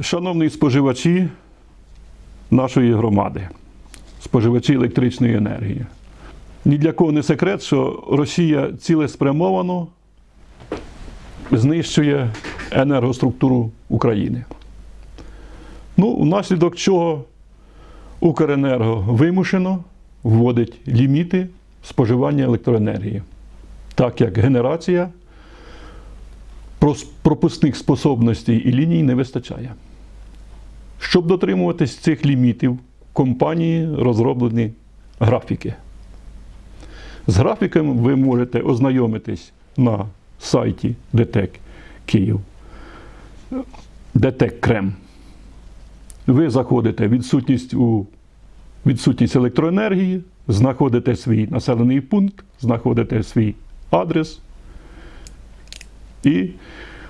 Шановні споживачі нашої громади, споживачі електричної енергії. Ні для кого не секрет, що Росія цілеспрямовано знищує енергоструктуру України. Ну, внаслідок чого Укренерго вимушено вводить ліміти споживання електроенергії, так як генерація пропускних способностей і ліній не вистачає. Щоб дотримуватись цих лімітів, компанії розроблені графіки. З графіками ви можете ознайомитись на сайті ДТЕК Київ. ДТЕК Крем. Ви заходите відсутність у відсутність електроенергії, знаходите свій населений пункт, знаходите свій адрес і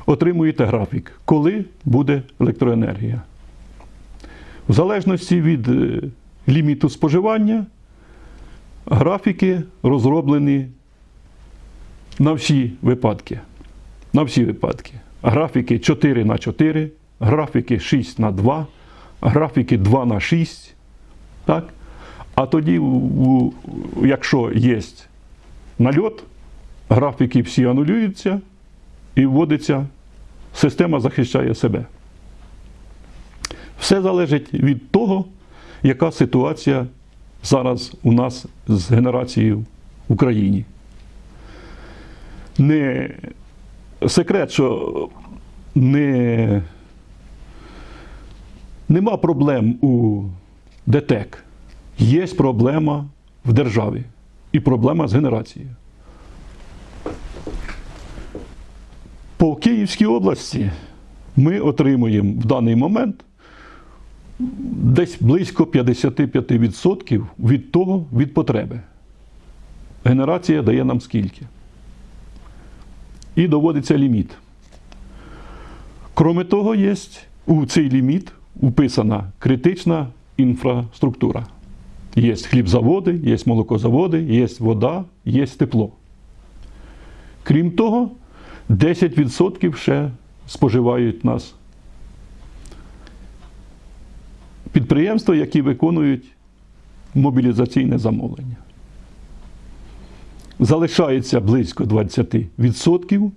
отримуєте графік, коли буде електроенергія. В залежності від е, ліміту споживання, графіки розроблені на всі випадки. На всі випадки. Графіки 4 на 4, графіки 6 на 2, графіки 2 на 6. Так? А тоді, якщо є нальот, графіки всі анулюються і вводиться, система захищає себе. Все залежить від того, яка ситуація зараз у нас з генерацією в Україні. Не секрет, що не, нема проблем у ДТЕК. Є проблема в державі і проблема з генерацією. По Київській області ми отримуємо в даний момент десь близько 55% від того від потреби. Генерація дає нам скільки. І доводиться ліміт. Кроме того, є у цей ліміт вписана критична інфраструктура. Є хлібзаводи, є молокозаводи, є вода, є тепло. Крім того, 10% ще споживають нас підприємства, які виконують мобілізаційне замовлення. Залишається близько 20%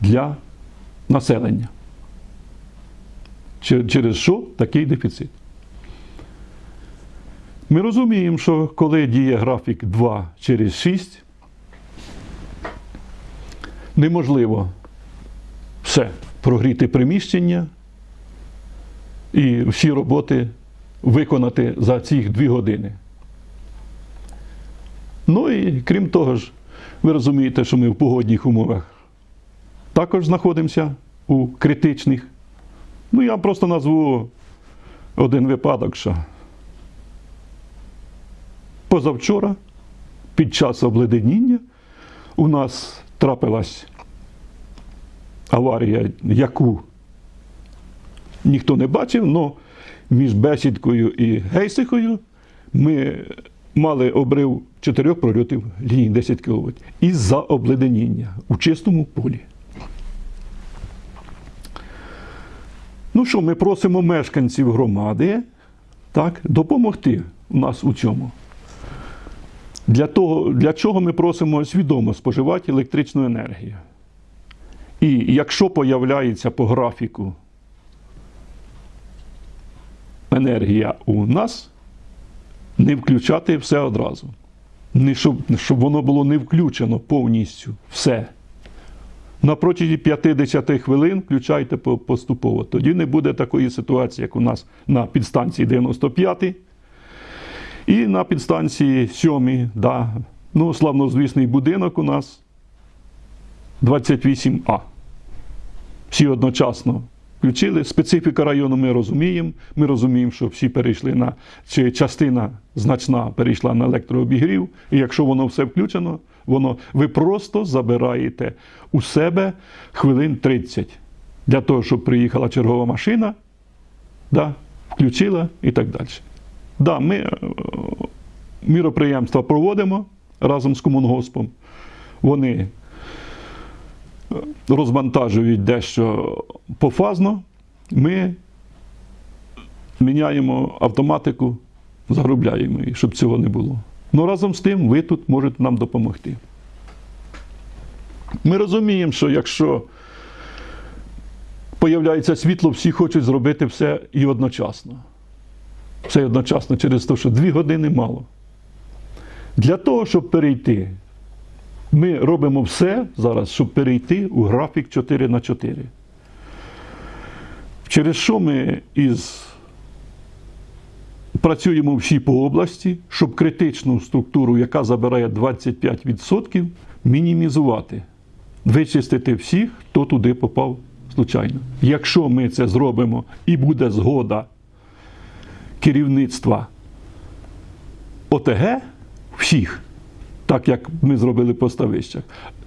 для населення. Через що такий дефіцит? Ми розуміємо, що коли діє графік 2 через 6, неможливо все прогріти приміщення і всі роботи виконати за ці дві години. Ну і крім того ж, ви розумієте, що ми в погодних умовах також знаходимося у критичних. Ну, я просто назву один випадок, що позавчора, під час обледеніння, у нас трапилась аварія, яку ніхто не бачив, але між Бесідкою і Гейсихою ми мали обрив чотирьох прольотів лінії 10 кВт із-за обледеніння у чистому полі. Ну що, ми просимо мешканців громади так, допомогти нас у цьому. Для, того, для чого ми просимо свідомо споживати електричну енергію. І якщо появляється по графіку енергія у нас, не включати все одразу. Не щоб, щоб воно було не включено повністю все. На протязі 50 хвилин включайте поступово. Тоді не буде такої ситуації, як у нас на підстанції 95 і на підстанції 7. Да. Ну, славнозвісний будинок у нас 28А. Всі одночасно включили. Специфіка району ми розуміємо. Ми розуміємо, що всі перейшли на чи частина значна перейшла на електрообігрів. І якщо воно все включено, воно ви просто забираєте у себе хвилин 30 для того, щоб приїхала чергова машина, да, включила і так далі. Да, ми е, міроприємства проводимо разом з комунгоспом. Вони розмонтажують дещо пофазно ми міняємо автоматику, заробляємо її, щоб цього не було. Ну разом з тим, ви тут можете нам допомогти. Ми розуміємо, що якщо появляється світло, всі хочуть зробити все і одночасно. Все одночасно через те, що дві години мало. Для того, щоб перейти, ми робимо все зараз, щоб перейти у графік 4 на 4. Через що ми із працюємо всі по області, щоб критичну структуру, яка забирає 25%, мінімізувати, вичистити всіх, хто туди попав случайно. Якщо ми це зробимо і буде згода керівництва ОТГ всіх, так як ми зробили по ставищах,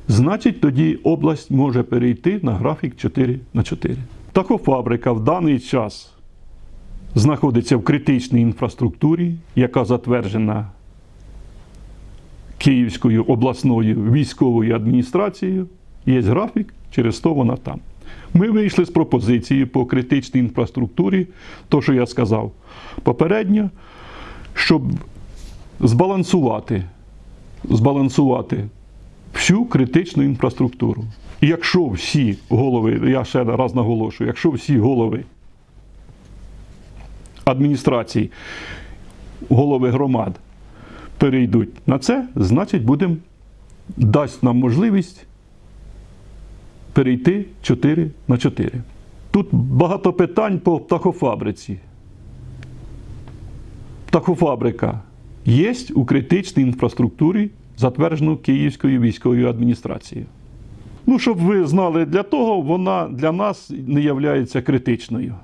значить тоді область може перейти на графік 4 на 4. Такофабрика в даний час знаходиться в критичній інфраструктурі, яка затверджена Київською обласною військовою адміністрацією. Є графік, через то вона там. Ми вийшли з пропозиції по критичній інфраструктурі, то, що я сказав попередньо, щоб збалансувати, збалансувати всю критичну інфраструктуру. І якщо всі голови, я ще раз наголошую, якщо всі голови адміністрацій, голови громад перейдуть на це, значить будемо дасть нам можливість перейти 4 на 4. Тут багато питань по птахофабриці. Птахофабрика є у критичній інфраструктурі, затверджену Київською військовою адміністрацією. Ну, щоб ви знали, для того вона для нас не є критичною.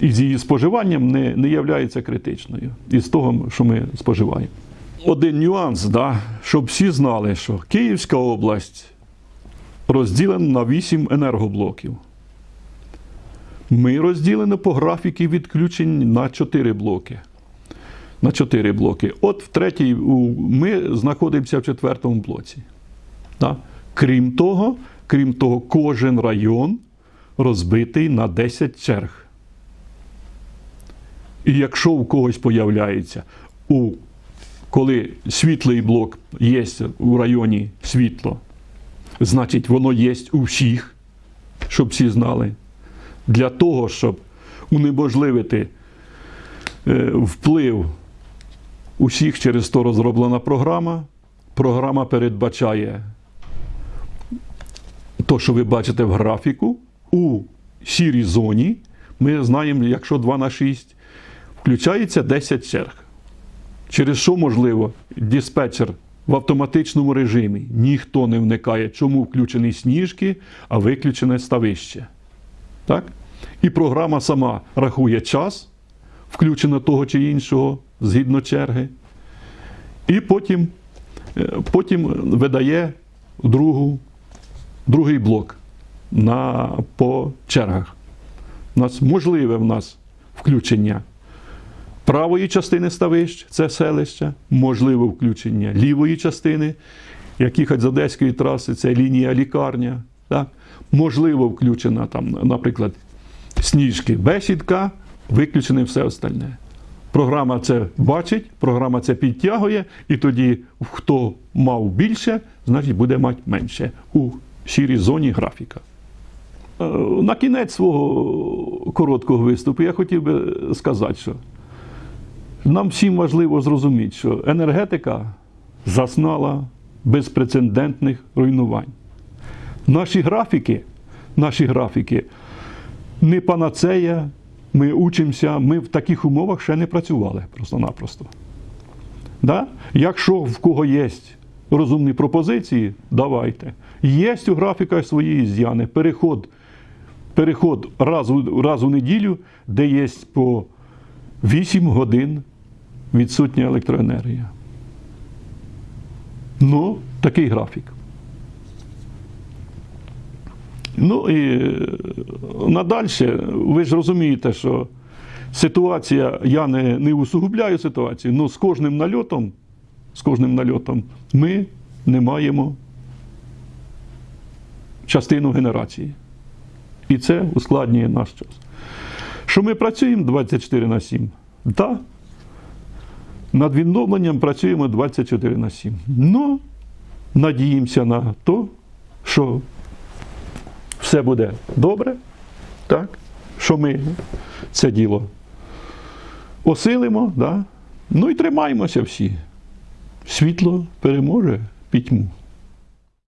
І з її споживанням не, не є критичною. Із того, що ми споживаємо. Один нюанс, да, щоб всі знали, що Київська область розділена на 8 енергоблоків. Ми розділені по графіки відключень на 4 блоки. На 4 блоки. От в третій ми знаходимося в четвертому блоці. Да? Крім того, крім того, кожен район розбитий на 10 черг. І якщо у когось появляється, у, коли світлий блок є у районі світло, значить воно є у всіх, щоб всі знали. Для того, щоб унеможливити е, вплив усіх через то розроблена програма. Програма передбачає то, що ви бачите в графіку, у сірій зоні. Ми знаємо, якщо 2 на 6, включається 10 черг. Через що можливо диспетчер в автоматичному режимі ніхто не вникає, чому включені сніжки, а виключене ставище. Так? І програма сама рахує час, включено того чи іншого згідно черги, і потім, е, потім видає другу, другий блок на, по чергах. У нас можливе в нас включення правої частини ставищ, це селище, можливе включення лівої частини, як їхати з Одеської траси, це лінія лікарня. Так? Можливо, включена там, наприклад, сніжки бесідка, виключене все остальне. Програма це бачить, програма це підтягує, і тоді хто мав більше, значить буде мати менше у сірій зоні графіка. Е, На кінець свого короткого виступу я хотів би сказати, що нам всім важливо зрозуміти, що енергетика зазнала безпрецедентних руйнувань. Наші графіки, наші графіки не панацея, ми учимося, ми в таких умовах ще не працювали просто-напросто. Да? Якщо в кого є розумні пропозиції, давайте. Є у графіках свої з'яни, переход, переход раз, раз у неділю, де є по 8 годин відсутня електроенергія. Ну, такий графік. Ну і е, надальше, ви ж розумієте, що ситуація, я не, не усугубляю ситуацію, але з кожним нальотом, з кожним нальотом ми не маємо частину генерації. І це ускладнює наш час. Що ми працюємо 24 на 7? Так. Над відновленням працюємо 24 на 7. Ну, надіємося на те, що все буде добре, так? що ми це діло осилимо, да? ну і тримаємося всі. Світло переможе пітьму.